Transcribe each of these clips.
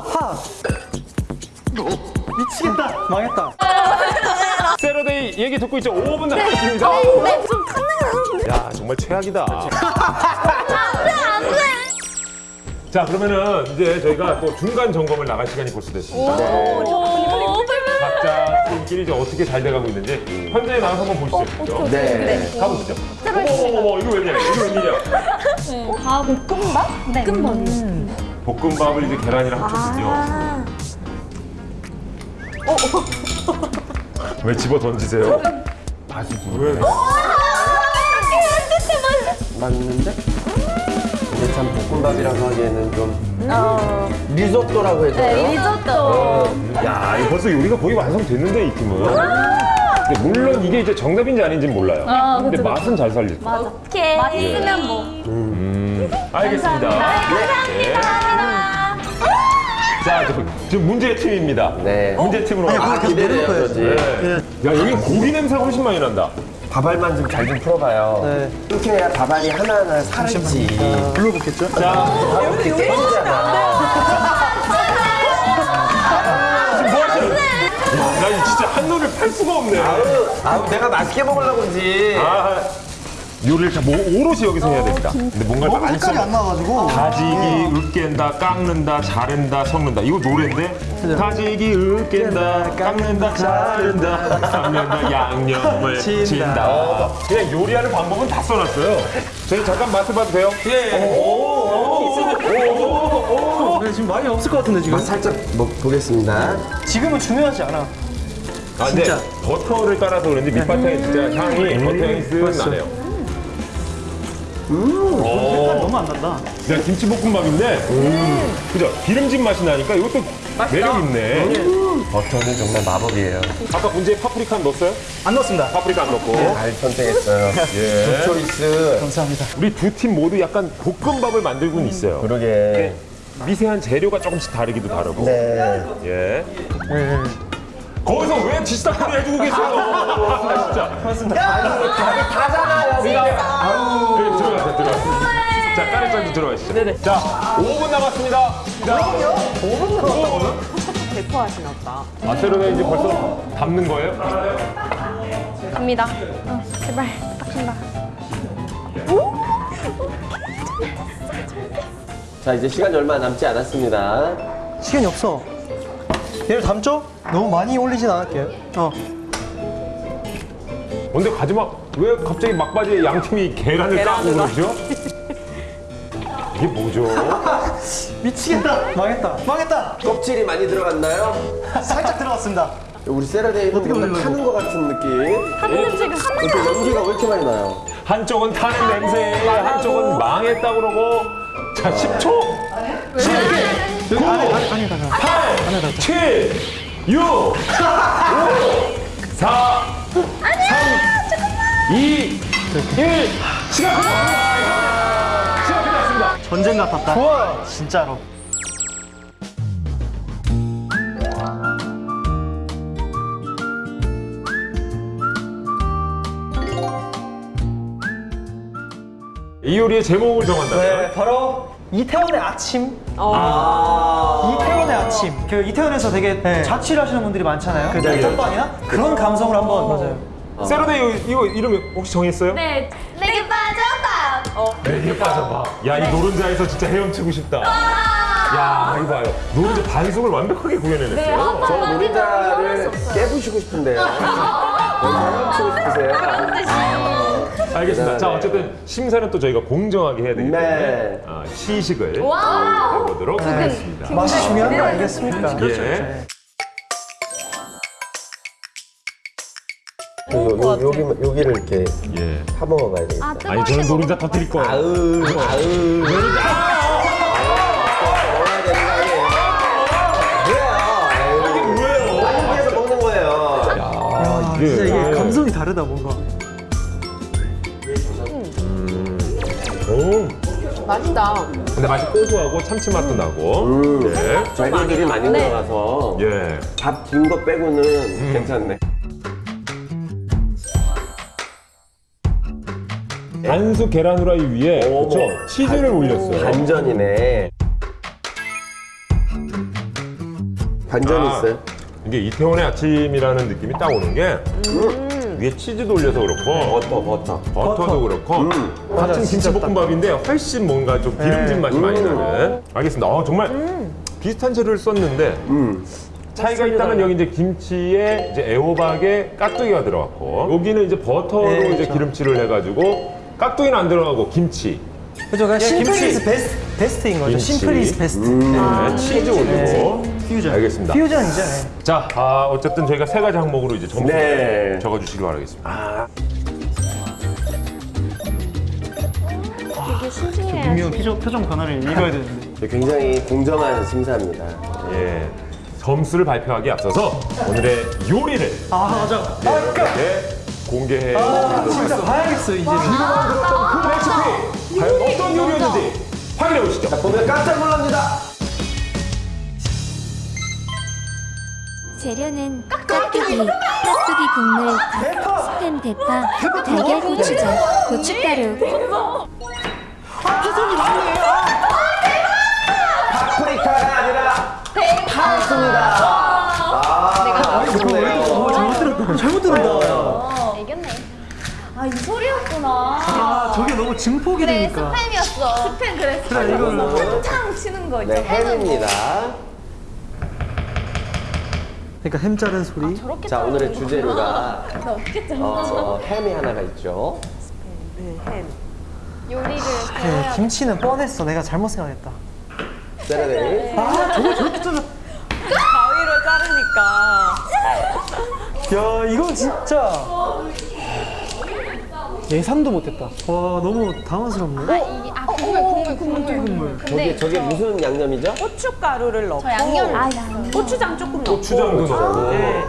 하. 미치겠다. 망했다. 세러데이 얘기 듣고 있죠? 5분 남았습니다. 네, 좀 탔네. 야 정말 최악이다. 안 돼 안 돼. 자 그러면은 이제 저희가 또 중간 점검을 나갈 시간이 벌써 됐습니다. 오, 각자 팀끼리 이제 어떻게 잘 돼가고 있는지 현장에 나가서 한번 보시죠. 네. 가보시죠. 어머머머 이거 웬일이야? 이거 웬일이야? 다 볶음밥? 네. 볶음밥이요. 볶음밥을 이제 계란이랑 합쳤군요. 아. 왜 집어 던지세요? 다시 왜? 맞는데? 근데 참 볶음밥이라고 하기에는 좀 리조또라고 해줘요. 네, 리조또. 야, 이거 벌써 요리가 거의 완성됐는데 이 팀은. 근데 물론 이게 이제 정답인지 아닌지는 몰라요. 아, 근데 그쵸, 맛은 잘. 맞아. 오케이. 맛있으면 뭐. 음, 알겠습니다. 네. 감사합니다. 자, 저- 지금 문제 팀입니다. 네. 문제 팀으로. 아, 가. 기대돼요, 그러지. 네. 야, 여기 고기 냄새가 훨씬 많이 난다. 밥알만 좀잘좀 풀어봐요. 네. 이렇게 해야 밥알이 하나하나 살지. 불러보겠죠? 자, 밥 이렇게 깨지잖아. 지금 뭐나 진짜 한눈을 팔 수가 없네. 아우, 아우, 내가 맛있게 먹으려고 그러지. 아, 요리를 다 뭐, 오롯이 여기서 해야 됩니다. 근데 많이 색깔이 써. 안 나와가지고. 다지기, 으깬다, 깎는다, 자른다, 섞는다. 이거 노래인데? 다지기, 으깬다, 깎는다, 자른다, 섞는다, 양념을 친다. 친다. 그냥 요리하는 방법은 다 써놨어요. 저희 잠깐 맛을 봐도 돼요? 예. 네, 지금 많이 없을 것 같은데 지금. 맛 살짝 먹, 보겠습니다. 지금은 중요하지 않아. 아, 근데 진짜. 버터를 따라서 그런지 밑바탕에 진짜 향이, 버터 향이 쓱. 나네요. 색깔 너무 안 난다. 그냥 김치볶음밥인데, 그죠? 기름진 맛이 나니까 이것도 매력 있네. 버터는 정말 마법이에요. 아까 문제에 파프리카 넣었어요? 안 넣었습니다. 파프리카 안 넣고. 잘 선택했어요. 예. choice. 감사합니다. 우리 두 팀 모두 약간 볶음밥을 만들고는 있어요. 그러게. 미세한 재료가 조금씩 다르기도 다르고. 네. 예. 네. 거기서 왜 지시다거리 해주고 계세요? 아, 진짜. 다잖아요, 우리가. 자, 까르장도 들어가시죠. 네네. 자, 5분 남았습니다. 그럼요? 5분 남았다고요? 대포하시나 보다. 아, 세로네 이제 벌써 담는 거예요? 갑니다. 어, 제발. 딱 간다. 자, 이제 시간이 얼마 남지 않았습니다. 시간이 없어. 얘를 담죠? 너무 많이 올리진 않을게요. 어. 근데 가지막, 왜 갑자기 막바지에 양 팀이 계란을 까고 그러죠? 이게 뭐죠? 미치겠다. 망했다. 망했다. 껍질이 많이 들어갔나요? 살짝 들어갔습니다. 우리 세라데이는 뭔가 올리려고? 타는 것 같은 느낌. 한 냄새가 한 이렇게 연기가 왜 이렇게 많이 나요? 한쪽은 타는 냄새, 한쪽은 망했다 그러고. 자, 10초. 10, 9, 안에, 안에, 안에 다가. 8, 7, 6, 5, 4, 3, 2, 1. 시간 끝 전쟁 같았다. 좋아. 진짜로. 이 요리의 제목을 정한다면 네, 바로 이태원의 아침. 아. 이태원의 아침. 그 이태원에서 되게 자취를 하시는 분들이 많잖아요. 그 짤방이나 그런 감성을 한번 맞아요. 세러데이 이거 이름 혹시 정했어요? 네. 내게 빠졌다. 내게 빠져봐. 야, 이 노른자에서 진짜 헤엄치고 싶다. 야, 이거 봐요. 노른자 반숙을 완벽하게 구현해냈어요. 저 노린자를 깨부시고 싶은데요. 너무 치고 싶으세요? 알겠습니다. 자, 네. 어쨌든 심사는 또 저희가 공정하게 해야 되기 때문에 네. 아, 시식을. 해보도록 하겠습니다. 맛이 중요한 거 아니겠습니까? 예. 요, 요, 여기, 여기를 이렇게 예. 파먹어가야 되겠다. 아, 아니. 저는 노른자 터뜨릴 거예요. 아으, 아으. 아, 진짜 이게 감성이 다르다 뭔가. 오. 맛있다. 근데 맛이 고소하고 참치 맛도 나고. 음. 예. 재료들이 많이 네. 들어가서 예. 밥긴 거 빼고는 괜찮네. 반숙 계란 후라이 위에 어머. 그쵸? 치즈를 올렸어요. 반전이네. 반전이 아, 있어요. 이게 이태원의 아침이라는 느낌이 딱 오는 게 위에 치즈도 올려서 그렇고 버터, 버터. 버터도 그렇고 음. 같은 김치볶음밥인데 훨씬 뭔가 좀 기름진 맛이 많이 나는 알겠습니다 어, 정말 비슷한 재료를 썼는데 음. 차이가 있다면 여기 이제 김치에 이제 애호박에 깍두기가 들어갔고 여기는 이제 버터로 네, 이제 그렇죠. 기름칠을 해가지고 깍두기는 안 들어가고 김치 그죠? 그냥 simple 김치. is best, best인 거죠. 김치. Simple is best. 네, 치즈 올리고 퓨전. 알겠습니다 퓨전이죠. 네. 자 아, 어쨌든 저희가 세 가지 항목으로 이제 점수 네. 를 적어주시기 바라겠습니다 되게 신중해야 분명 표정, 표정 변화를 읽어야 되는데. 굉장히 공정한 심사입니다. 예. 점수를 발표하기 앞서서 오늘의 요리를 아, 맞아. 여러분께 공개해 아, 진짜 봐야겠어, 이제. 그 레시피 과연 어떤 요리였는지 확인해 보시죠. 보면 깜짝 놀랍니다. 재료는 깍두기, 깍두기 국물, 밥, 스팸 대파, 달걀 고추장, 고춧가루, 파프리카가 아니라 파스입니다. 아, 좋네요. 어, 잘못 들었다. 잘못 들었다. 아. 아, 저게 너무 증폭이 그래, 되니까. 스팸이었어. 스팸 그랬어. 그래, 이거는. 한창 치는 거 네, 있잖아. 햄입니다. 그러니까 햄 자른 소리. 저렇게 자, 오늘의 주재료가 나 어떻게 짜? 어, 햄이 하나가 있죠. 네, 햄. 요리를 그래, 배워야 김치는 뻔했어. 내가 잘못 생각했다. 세라데이. 아, 저거 저렇게 잘라. 가위로 자르니까. 야, 이건 진짜. 예상도 못했다. 와, 너무 당황스럽네. 아, 이게 아 국물 국물 국물 국물. 저게, 저게 무슨 양념이죠? 고춧가루를 넣고 저 양념 아 양념. 고추장 조금 넣고 고추장도 넣고 네.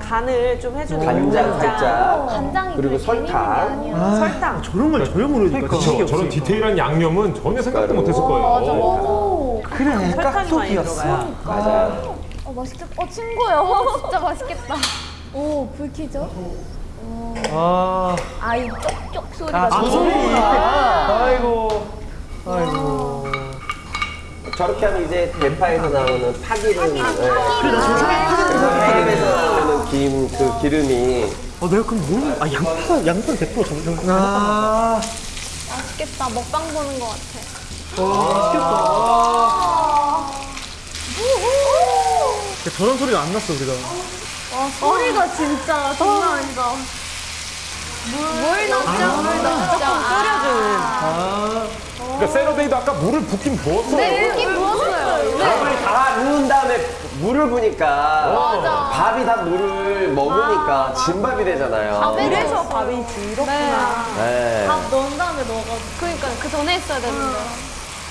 간을 좀 해주는 간장 살짝. 간장이 그리고 설탕. 아, 설탕. 저런 걸 저렴으로 해주니까 그렇죠. 지식이 저런. 디테일한 양념은 전혀 생각도 못했을 거예요. 그래, 설탕이 많이 깍두기였어. 들어가요. 맞아요. 어 맛있겠다. 어 친구요. 진짜 맛있겠다. 오 불키죠? 아, 아이 쪽쪽 소리가 아, 저 너무 소리. 아이고. 아이고. 저렇게 하면 이제 대파에서 나오는 파기름. 네. 그래, 나 지금 생각하는 햄에서 나오는 김, 그 기름이. 어, 내가 그럼 뭘? 아, 양파, 양파 100% 정도. 아, 맛있겠다. 먹방 보는 것 같아. 와, 맛있겠다. 저런 소리가 안 났어, 우리가. 와 소리가 진짜 장난 아니다. 물 넣죠? 물 넣죠? 끓여주는. 아, 그러니까 세러데이도 아까 물을 붓긴 부었어요. 네, 이렇게 부었어요. 네. 밥을 다 넣은 다음에 물을 부니까 맞아. 밥이 다 물을 먹으니까 진밥이 되잖아요. 그래서 밥이 질었구나. 네. 밥 넣은 다음에 넣어가지고. 그러니까 그 전에 했어야 되는데.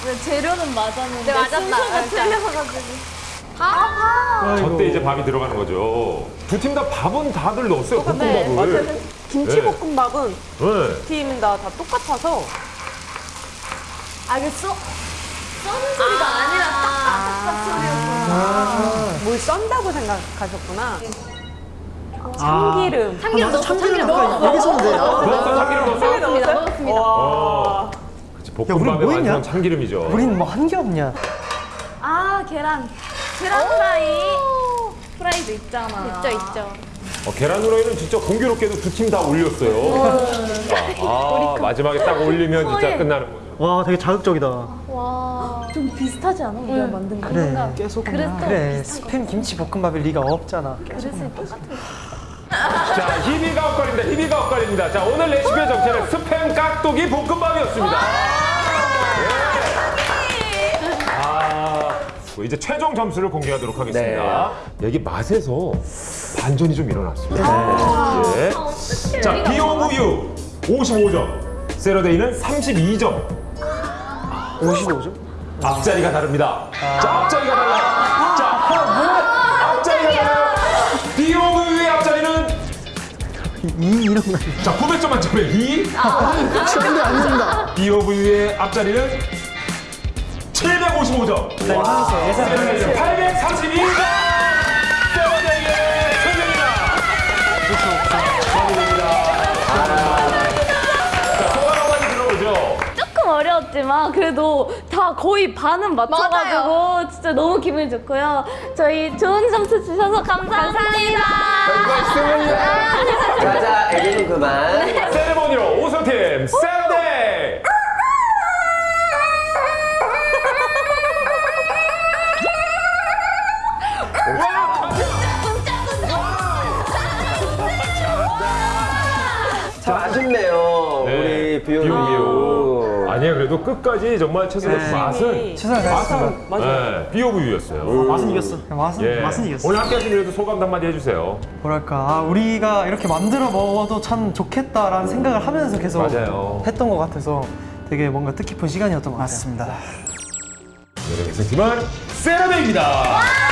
왜 재료는 맞았는데. 네, 맞았다. 순서가 틀려가지고. 아, 저때 이제 밥이 들어가는 거죠. 두 팀 다 밥은 다들 넣었어요. 네, 볶음밥을. 맞아요. 김치볶음밥은 네. 팀다 다 똑같아서 알겠어? 써는 소리가 아니라 딱딱딱 소리였어. 뭘 썬다고 생각하셨구나. 아. 참기름. 참기름 넣었어, 참기름 아까 넣었어. 여기 있었는데. 아, 넣었어, 참기름 넣었어. 넣었습니다, 넣었습니다. 와. 그치, 우리 볶음밥의 뭐? 완전 참기름이죠. 우린 뭐 한 게 없냐. 아, 계란. 계란 프라이. 프라이도 있잖아. 있죠, 있죠. 어, 계란 후라이는 진짜 공교롭게도 두 팀 다 올렸어요. 아, 아, 마지막에 딱 올리면 진짜 끝나는 거죠. 와, 되게 자극적이다. 와. 좀 비슷하지 않아? 우리가 만든 거. 그래. 그랬어. 그래, 스팸 김치 볶음밥일 리가 없잖아. 그릇을 똑같은 거. 자, 희비가 엇갈립니다. 희비가 엇갈립니다. 자, 오늘 레시피의 정체는 스팸 깍두기 볶음밥이었습니다. 예. 아, 뭐 이제 최종 점수를 공개하도록 하겠습니다. 여기 맛에서 반전이 좀 일어났습니다. 예. 자, 비오우유 55점, 세러데이는 32점. 55점? 앞자리가 다릅니다. 자, 앞자리가 달라. 자, 앞자리가 달라요. 비오우유의 앞자리는 2 이런 거. 자, 900점 만점에 2. 근데 안 된다. 비오브유의 앞자리는 755점. 나 예상했어, 예상했어. 832점. 세븐에게 승리입니다. 축하드립니다. 자, 소감 한마디 들어보죠. 조금 어려웠지만 그래도 다다 거의 반은 맞춰가지고 진짜 너무 기분이 좋고요. 저희 좋은 점수 주셔서 감사합니다. 자자 애교는 그만. 세레모니로 우승팀 샌 비오 비오, 비오. 아니에요, 그래도 끝까지 정말 최선의 네. 맛은 최선을 다했습니다. 맞아. 네, 비오부유였어요. 맛은 이겼어. 맛은 예. 맛은 이겼어. 오늘 함께 하신 그래도 소감 한마디 해주세요. 뭐랄까 아, 우리가 이렇게 만들어 먹어도 참 좋겠다라는 생각을 하면서 계속 맞아요. 했던 것 같아서 되게 뭔가 뜻깊은 시간이었던 것 같습니다. 오늘의 우승팀은 세라데이입니다. 감사합니다.